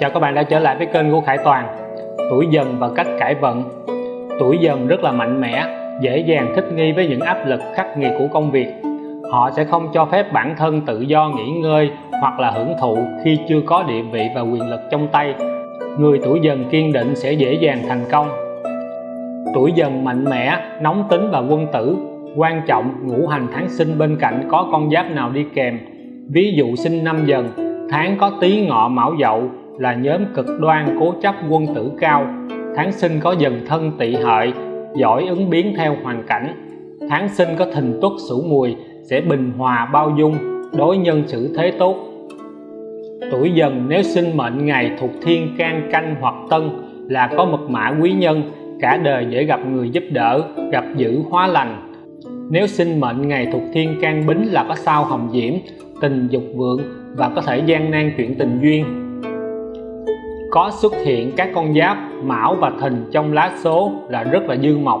Chào các bạn đã trở lại với kênh của Khải Toàn. Tuổi dần và cách cải vận. Tuổi dần rất là mạnh mẽ, dễ dàng thích nghi với những áp lực khắc nghiệt của công việc. Họ sẽ không cho phép bản thân tự do nghỉ ngơi hoặc là hưởng thụ khi chưa có địa vị và quyền lực trong tay. Người tuổi dần kiên định sẽ dễ dàng thành công. Tuổi dần mạnh mẽ, nóng tính và quân tử. Quan trọng ngũ hành tháng sinh bên cạnh có con giáp nào đi kèm. Ví dụ sinh năm dần, tháng có tí ngọ mão dậu là nhóm cực đoan cố chấp quân tử cao. Tháng sinh có dần thân tỵ hợi, giỏi ứng biến theo hoàn cảnh. Tháng sinh có thìn tuất sửu mùi, sẽ bình hòa bao dung, đối nhân xử thế tốt. Tuổi dần nếu sinh mệnh ngày thuộc thiên can canh hoặc tân là có mật mã quý nhân, cả đời dễ gặp người giúp đỡ, gặp dữ hóa lành. Nếu sinh mệnh ngày thuộc thiên can bính là có sao hồng diễm, tình dục vượng và có thể gian nan chuyện tình duyên có xuất hiện các con giáp, mão và thìn trong lá số là rất là dư mộc.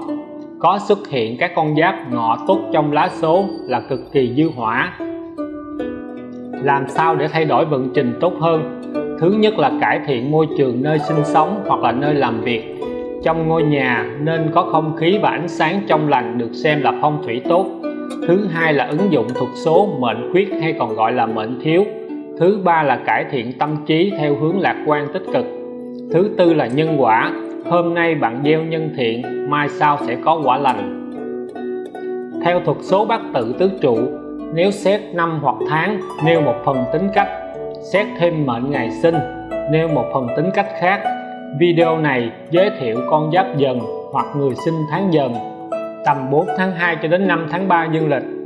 Có xuất hiện các con giáp ngọ tuất trong lá số là cực kỳ dư hỏa. Làm sao để thay đổi vận trình tốt hơn? Thứ nhất là cải thiện môi trường nơi sinh sống hoặc là nơi làm việc. Trong ngôi nhà nên có không khí và ánh sáng trong lành được xem là phong thủy tốt. Thứ hai là ứng dụng thuật số mệnh khuyết hay còn gọi là mệnh thiếu thứ ba là cải thiện tâm trí theo hướng lạc quan tích cực. Thứ tư là nhân quả. Hôm nay bạn gieo nhân thiện, mai sau sẽ có quả lành. Theo thuật số bát tự tứ trụ, nếu xét năm hoặc tháng, nêu một phần tính cách. Xét thêm mệnh ngày sinh, nêu một phần tính cách khác. Video này giới thiệu con giáp dần hoặc người sinh tháng dần. Tầm 4 tháng 2 cho đến 5 tháng 3 dương lịch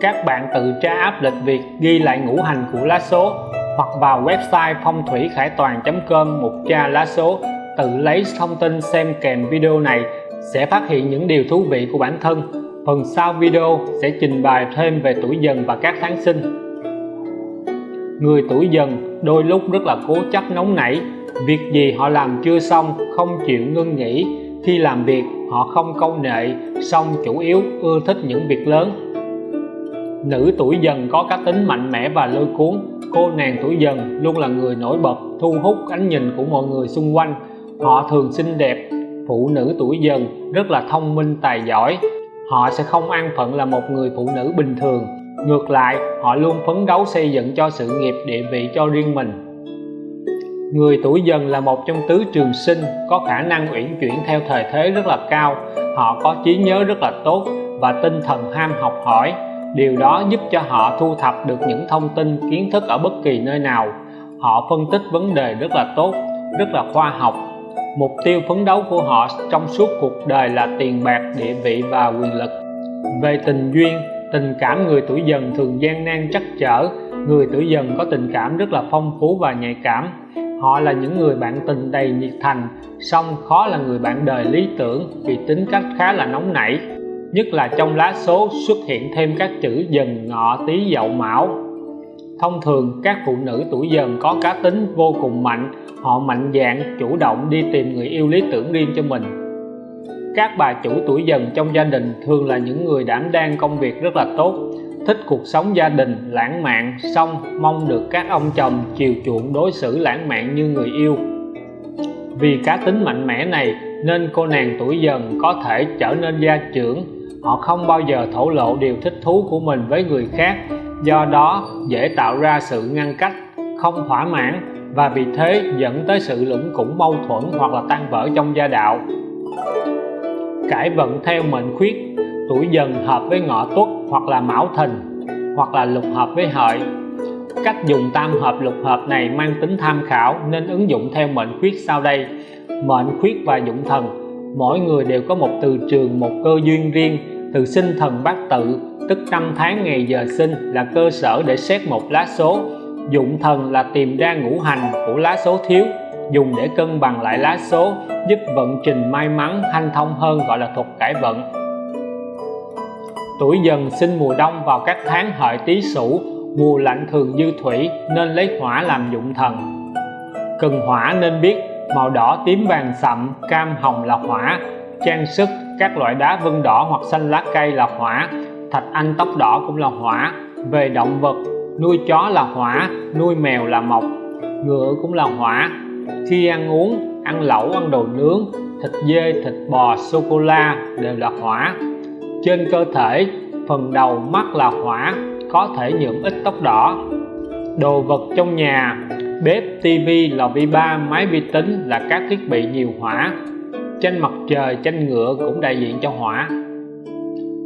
các bạn tự tra áp lịch việc ghi lại ngũ hành của lá số hoặc vào website phong thủy khải toàn.com mục tra lá số, tự lấy thông tin xem kèm video này sẽ phát hiện những điều thú vị của bản thân. Phần sau video sẽ trình bày thêm về tuổi dần và các tháng sinh. Người tuổi dần đôi lúc rất là cố chấp nóng nảy, việc gì họ làm chưa xong không chịu ngưng nghỉ, khi làm việc họ không công nệ, song chủ yếu ưa thích những việc lớn nữ tuổi dần có cá tính mạnh mẽ và lôi cuốn. Cô nàng tuổi dần luôn là người nổi bật, thu hút ánh nhìn của mọi người xung quanh. Họ thường xinh đẹp. Phụ nữ tuổi dần rất là thông minh, tài giỏi. Họ sẽ không an phận là một người phụ nữ bình thường. Ngược lại, họ luôn phấn đấu xây dựng cho sự nghiệp địa vị cho riêng mình. Người tuổi dần là một trong tứ trường sinh, có khả năng uyển chuyển theo thời thế rất là cao. Họ có trí nhớ rất là tốt và tinh thần ham học hỏi điều đó giúp cho họ thu thập được những thông tin, kiến thức ở bất kỳ nơi nào. Họ phân tích vấn đề rất là tốt, rất là khoa học. Mục tiêu phấn đấu của họ trong suốt cuộc đời là tiền bạc, địa vị và quyền lực. Về tình duyên, tình cảm người tuổi dần thường gian nan chắc trở. Người tuổi dần có tình cảm rất là phong phú và nhạy cảm. Họ là những người bạn tình đầy nhiệt thành, song khó là người bạn đời lý tưởng vì tính cách khá là nóng nảy nhất là trong lá số xuất hiện thêm các chữ dần ngọ tý dậu mão. Thông thường, các phụ nữ tuổi dần có cá tính vô cùng mạnh, họ mạnh dạn chủ động đi tìm người yêu lý tưởng riêng cho mình. Các bà chủ tuổi dần trong gia đình thường là những người đảm đang công việc rất là tốt, thích cuộc sống gia đình lãng mạn xong mong được các ông chồng chiều chuộng đối xử lãng mạn như người yêu. Vì cá tính mạnh mẽ này, nên cô nàng tuổi dần có thể trở nên gia trưởng họ không bao giờ thổ lộ điều thích thú của mình với người khác, do đó dễ tạo ra sự ngăn cách không thỏa mãn, và vì thế dẫn tới sự lũng củng mâu thuẫn hoặc là tan vỡ trong gia đạo. Cải vận theo mệnh khuyết, tuổi dần hợp với ngọ tuất hoặc là mão thìn, hoặc là lục hợp với hợi. Cách dùng tam hợp lục hợp này mang tính tham khảo nên ứng dụng theo mệnh khuyết sau đây. Mệnh khuyết và dụng thần, mỗi người đều có một từ trường, một cơ duyên riêng từ sinh thần bát tự, tức năm tháng ngày giờ sinh là cơ sở để xét một lá số. Dụng thần là tìm ra ngũ hành của lá số thiếu, dùng để cân bằng lại lá số, giúp vận trình may mắn, hanh thông hơn, gọi là thuật cải vận. Tuổi dần sinh mùa đông vào các tháng hợi tý sửu, mùa lạnh thường dư thủy, nên lấy hỏa làm dụng thần. Cần hỏa nên biết, màu đỏ tím vàng sậm, cam hồng là hỏa, trang sức các loại đá vân đỏ hoặc xanh lá cây là hỏa, thạch anh tóc đỏ cũng là hỏa. Về động vật, nuôi chó là hỏa, nuôi mèo là mộc, ngựa cũng là hỏa. Khi ăn uống, ăn lẩu, ăn đồ nướng, thịt dê, thịt bò sô cô la đều là hỏa. Trên cơ thể, phần đầu mắt là hỏa, có thể nhuộm ít tóc đỏ. Đồ vật trong nhà, bếp, tivi, lò vi ba, máy vi tính là các thiết bị nhiều hỏa tranh mặt trời tranh ngựa cũng đại diện cho hỏa.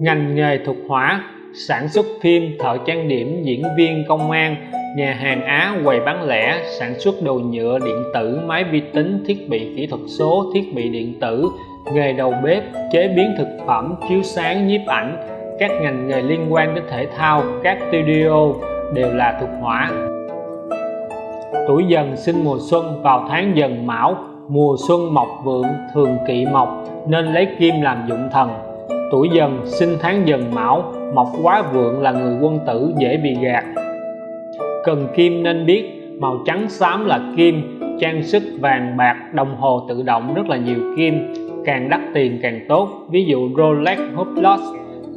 Ngành nghề thuộc hỏa, sản xuất phim, thợ trang điểm, diễn viên, công an, nhà hàng Á, quầy bán lẻ, sản xuất đồ nhựa, điện tử, máy vi tính, thiết bị kỹ thuật số, thiết bị điện tử, nghề đầu bếp, chế biến thực phẩm, chiếu sáng, nhiếp ảnh. Các ngành nghề liên quan đến thể thao, các studio đều là thuộc hỏa. Tuổi dần sinh mùa xuân vào tháng dần mão mùa xuân mọc vượng thường kỵ mộc nên lấy kim làm dụng thần. Tuổi dần, sinh tháng dần mão mộc quá vượng là người quân tử dễ bị gạt. Cần kim nên biết, màu trắng xám là kim, trang sức vàng bạc, đồng hồ tự động rất là nhiều kim, càng đắt tiền càng tốt. Ví dụ Rolex Hublot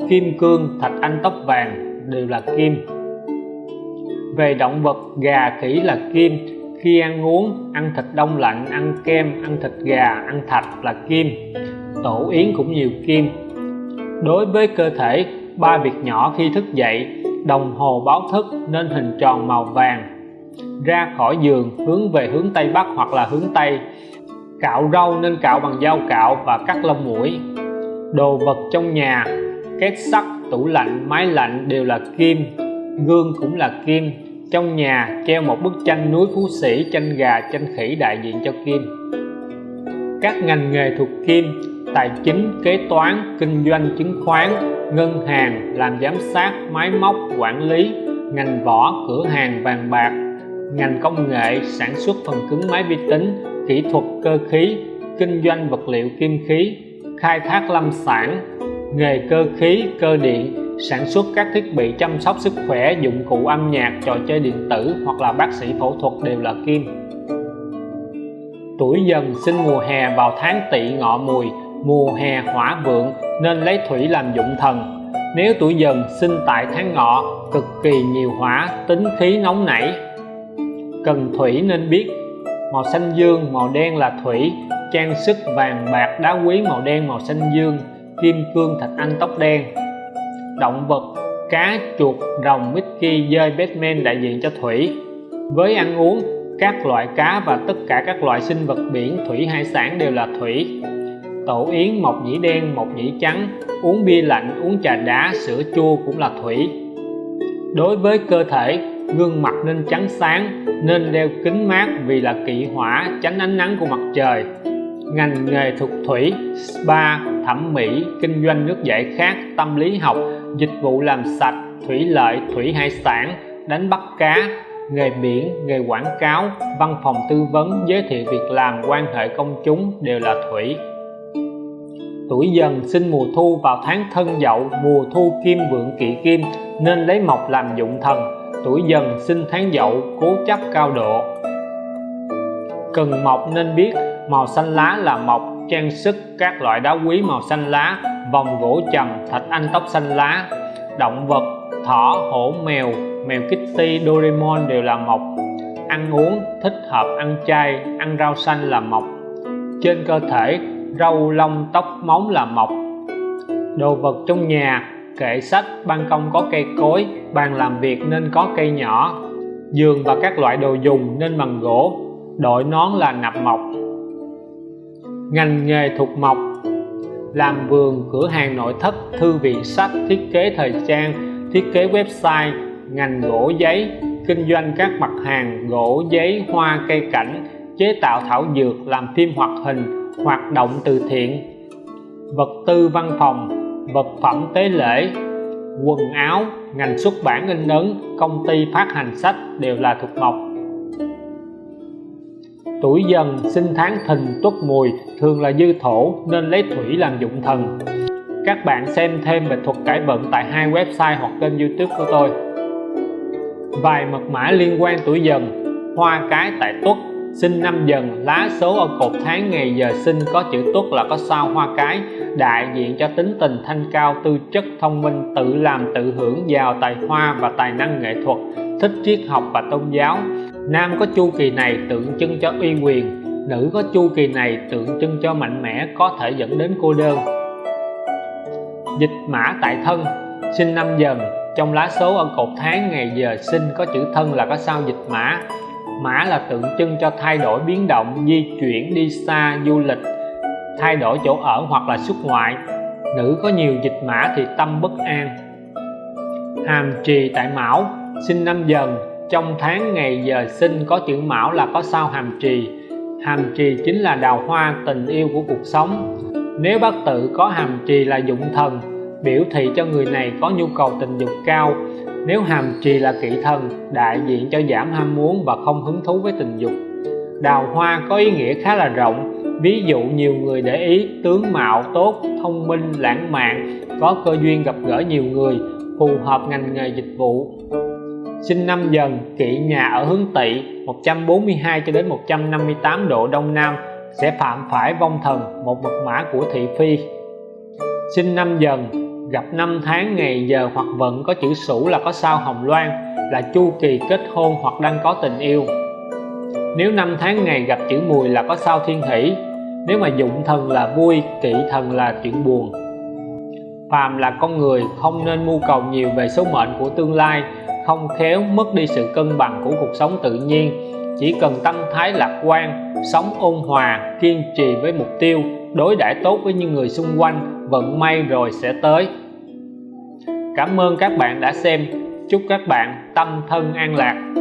kim cương, thạch anh tóc vàng đều là kim. Về động vật, gà khỉ là kim khi ăn uống, ăn thịt đông lạnh, ăn kem, ăn thịt gà, ăn thạch là kim. Tổ yến cũng nhiều kim. Đối với cơ thể, ba việc nhỏ khi thức dậy, đồng hồ báo thức nên hình tròn màu vàng. Ra khỏi giường, hướng về hướng Tây Bắc hoặc là hướng Tây. Cạo râu nên cạo bằng dao cạo và cắt lông mũi. Đồ vật trong nhà, két sắt, tủ lạnh, máy lạnh đều là kim, gương cũng là kim trong nhà treo một bức tranh núi phú sĩ, tranh gà, tranh khỉ đại diện cho kim. Các ngành nghề thuộc kim, tài chính, kế toán, kinh doanh, chứng khoán, ngân hàng, làm giám sát, máy móc, quản lý, ngành vỏ, cửa hàng vàng bạc, ngành công nghệ, sản xuất phần cứng máy vi tính, kỹ thuật cơ khí, kinh doanh vật liệu kim khí, khai thác lâm sản, nghề cơ khí, cơ điện sản xuất các thiết bị chăm sóc sức khỏe, dụng cụ âm nhạc, trò chơi điện tử hoặc là bác sĩ phẫu thuật đều là kim. Tuổi dần sinh mùa hè vào tháng tỵ ngọ mùi, mùa hè hỏa vượng nên lấy thủy làm dụng thần. Nếu tuổi dần sinh tại tháng ngọ, cực kỳ nhiều hỏa, tính khí nóng nảy. Cần thủy nên biết, màu xanh dương, màu đen là thủy, trang sức vàng bạc đá quý màu đen, màu xanh dương, kim cương, thạch anh, tóc đen động vật, cá, chuột, rồng, Mickey, dơi, Batman đại diện cho thủy. Với ăn uống, các loại cá và tất cả các loại sinh vật biển, thủy hải sản đều là thủy. Tổ yến, mộc nhĩ đen, mộc nhĩ trắng, uống bia lạnh, uống trà đá, sữa chua cũng là thủy. Đối với cơ thể, gương mặt nên trắng sáng, nên đeo kính mát vì là kỵ hỏa, tránh ánh nắng của mặt trời. Ngành nghề thuộc thủy, spa, thẩm mỹ, kinh doanh nước giải khát, tâm lý học dịch vụ làm sạch, thủy lợi, thủy hải sản, đánh bắt cá, nghề biển, nghề quảng cáo, văn phòng tư vấn, giới thiệu việc làm, quan hệ công chúng đều là thủy. Tuổi dần sinh mùa thu vào tháng thân dậu, mùa thu kim vượng kỵ kim, nên lấy mộc làm dụng thần. Tuổi dần sinh tháng dậu, cố chấp cao độ. Cần mộc nên biết, màu xanh lá là mộc trang sức các loại đá quý màu xanh lá, vòng gỗ trầm, thạch anh tóc xanh lá, động vật, thỏ, hổ, mèo mèo kitty, doraemon đều là mộc ăn uống, thích hợp ăn chay, ăn rau xanh là mộc trên cơ thể, râu, lông, tóc, móng là mộc đồ vật trong nhà, kệ sách, ban công có cây cối, bàn làm việc nên có cây nhỏ. Giường và các loại đồ dùng nên bằng gỗ, đội nón là nạp mộc ngành nghề thuộc mộc, làm vườn, cửa hàng nội thất, thư viện, sách, thiết kế thời trang, thiết kế website, ngành gỗ giấy, kinh doanh các mặt hàng gỗ giấy, hoa, cây cảnh, chế tạo thảo dược, làm phim hoạt hình, hoạt động từ thiện, vật tư văn phòng, vật phẩm tế lễ, quần áo, ngành xuất bản in ấn, công ty phát hành sách đều là thuộc mộc tuổi dần, sinh tháng thìn, tuất mùi, thường là dư thổ, nên lấy thủy làm dụng thần. Các bạn xem thêm về thuật cải vận tại hai website hoặc kênh youtube của tôi. Vài mật mã liên quan tuổi dần. Hoa cái tại tuất, sinh năm dần, lá số ở cột tháng ngày giờ sinh có chữ tuất là có sao hoa cái, đại diện cho tính tình thanh cao, tư chất thông minh, tự làm tự hưởng, giàu tài hoa và tài năng nghệ thuật, thích triết học và tôn giáo nam có chu kỳ này tượng trưng cho uy quyền, nữ có chu kỳ này tượng trưng cho mạnh mẽ có thể dẫn đến cô đơn. Dịch mã tại thân, sinh năm dần, trong lá số ở cột tháng ngày giờ sinh có chữ thân là có sao dịch mã. Mã là tượng trưng cho thay đổi biến động, di chuyển, đi xa, du lịch, thay đổi chỗ ở hoặc là xuất ngoại. Nữ có nhiều dịch mã thì tâm bất an. Hàm trì tại mão, sinh năm dần trong tháng ngày giờ sinh có chữ mão là có sao hàm trì. Hàm trì chính là đào hoa tình yêu của cuộc sống. Nếu bác tự có hàm trì là dụng thần, biểu thị cho người này có nhu cầu tình dục cao. Nếu hàm trì là kỵ thần, đại diện cho giảm ham muốn và không hứng thú với tình dục. Đào hoa có ý nghĩa khá là rộng. Ví dụ nhiều người để ý, tướng mạo tốt, thông minh, lãng mạn, có cơ duyên gặp gỡ nhiều người, phù hợp ngành nghề dịch vụ sinh năm dần kỵ nhà ở hướng tỵ 142 cho đến 158 độ đông nam, sẽ phạm phải vong thần, một mật mã của thị phi. Sinh năm dần, gặp năm tháng ngày giờ hoặc vận, có chữ sửu là có sao hồng loan, là chu kỳ kết hôn hoặc đang có tình yêu. Nếu năm tháng ngày gặp chữ mùi là có sao thiên hỷ, nếu mà dụng thần là vui, kỵ thần là chuyện buồn. Phàm là con người, không nên mưu cầu nhiều về số mệnh của tương lai không khéo mất đi sự cân bằng của cuộc sống tự nhiên. Chỉ cần tâm thái lạc quan, sống ôn hòa, kiên trì với mục tiêu, đối đãi tốt với những người xung quanh, vận may rồi sẽ tới. Cảm ơn các bạn đã xem. Chúc các bạn tâm thân an lạc.